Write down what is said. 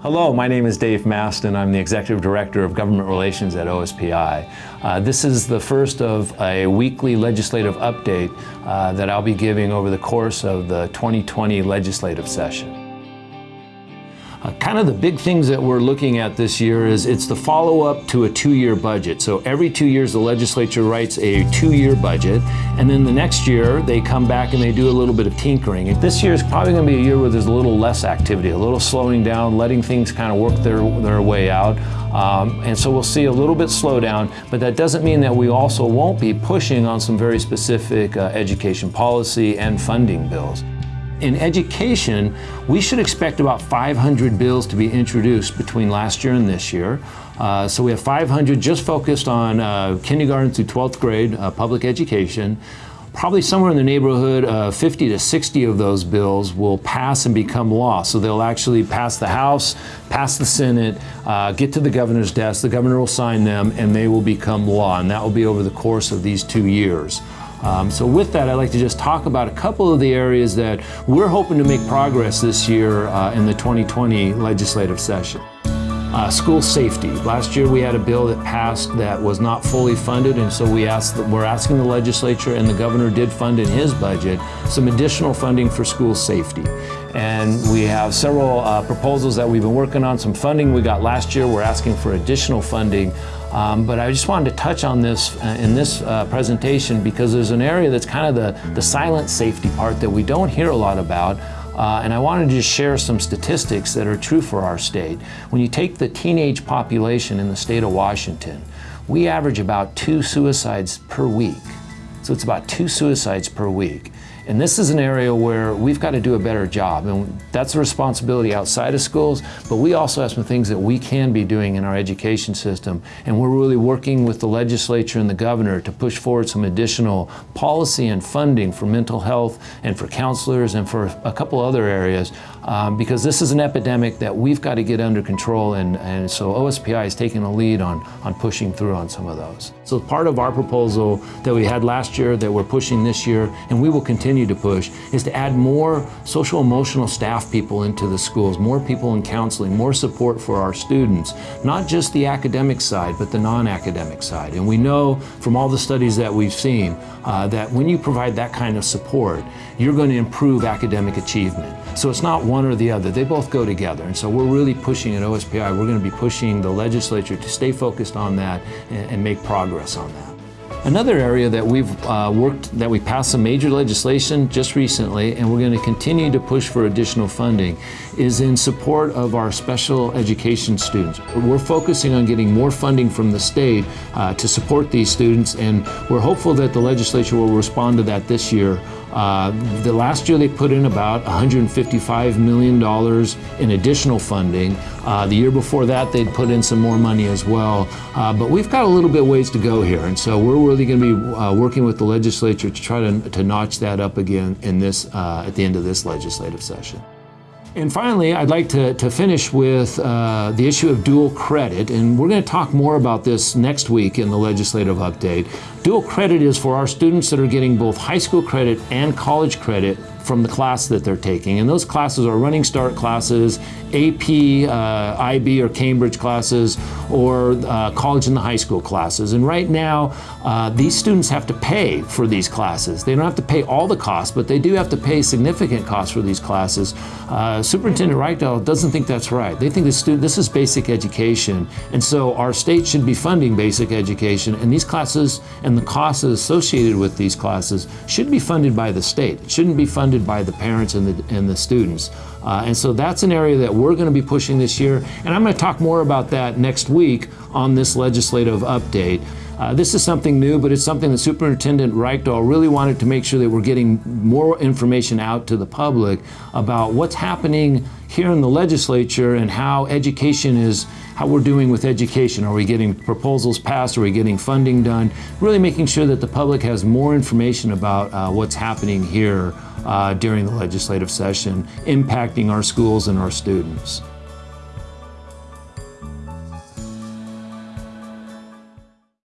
Hello, my name is Dave Maston. I'm the Executive Director of Government Relations at OSPI. Uh, this is the first of a weekly legislative update uh, that I'll be giving over the course of the 2020 legislative session. Uh, kind of the big things that we're looking at this year is it's the follow-up to a two-year budget. So every two years the legislature writes a two-year budget and then the next year they come back and they do a little bit of tinkering. And this year is probably going to be a year where there's a little less activity, a little slowing down, letting things kind of work their, their way out. Um, and so we'll see a little bit slowdown, but that doesn't mean that we also won't be pushing on some very specific uh, education policy and funding bills. In education, we should expect about 500 bills to be introduced between last year and this year. Uh, so we have 500 just focused on uh, kindergarten through 12th grade uh, public education. Probably somewhere in the neighborhood of 50 to 60 of those bills will pass and become law. So they'll actually pass the House, pass the Senate, uh, get to the governor's desk, the governor will sign them, and they will become law. And that will be over the course of these two years. Um, so with that, I'd like to just talk about a couple of the areas that we're hoping to make progress this year uh, in the 2020 legislative session. Uh, school safety. Last year we had a bill that passed that was not fully funded and so we asked, we're asking the legislature and the governor did fund in his budget some additional funding for school safety. And we have several uh, proposals that we've been working on, some funding we got last year, we're asking for additional funding um, but I just wanted to touch on this uh, in this uh, presentation because there's an area that's kind of the, the silent safety part that we don't hear a lot about. Uh, and I wanted to share some statistics that are true for our state. When you take the teenage population in the state of Washington, we average about two suicides per week. So it's about two suicides per week. And this is an area where we've got to do a better job. And that's a responsibility outside of schools, but we also have some things that we can be doing in our education system. And we're really working with the legislature and the governor to push forward some additional policy and funding for mental health and for counselors and for a couple other areas um, because this is an epidemic that we've got to get under control and, and so OSPI is taking a lead on, on pushing through on some of those. So part of our proposal that we had last year that we're pushing this year and we will continue to push is to add more social emotional staff people into the schools, more people in counseling, more support for our students, not just the academic side but the non-academic side. And we know from all the studies that we've seen uh, that when you provide that kind of support, you're going to improve academic achievement. So it's not one or the other, they both go together. And so we're really pushing at OSPI, we're going to be pushing the legislature to stay focused on that and, and make progress on that. Another area that we've uh, worked, that we passed some major legislation just recently, and we're going to continue to push for additional funding, is in support of our special education students. We're focusing on getting more funding from the state uh, to support these students, and we're hopeful that the legislature will respond to that this year uh, the last year they put in about $155 million in additional funding. Uh, the year before that they'd put in some more money as well. Uh, but we've got a little bit ways to go here and so we're really going to be uh, working with the legislature to try to, to notch that up again in this, uh, at the end of this legislative session. And finally, I'd like to, to finish with uh, the issue of dual credit, and we're going to talk more about this next week in the legislative update. Dual credit is for our students that are getting both high school credit and college credit from the class that they're taking. And those classes are running start classes, AP, uh, IB or Cambridge classes, or uh, college and the high school classes. And right now, uh, these students have to pay for these classes. They don't have to pay all the costs, but they do have to pay significant costs for these classes. Uh, Superintendent Reykdal doesn't think that's right. They think this, student, this is basic education. And so our state should be funding basic education, and these classes and the costs associated with these classes should be funded by the state. It shouldn't be funded by the parents and the, and the students. Uh, and so that's an area that we're going to be pushing this year. And I'm going to talk more about that next week on this legislative update. Uh, this is something new, but it's something that Superintendent Reykdal really wanted to make sure that we're getting more information out to the public about what's happening here in the legislature and how education is, how we're doing with education. Are we getting proposals passed? Are we getting funding done? Really making sure that the public has more information about uh, what's happening here uh, during the legislative session, impacting our schools and our students.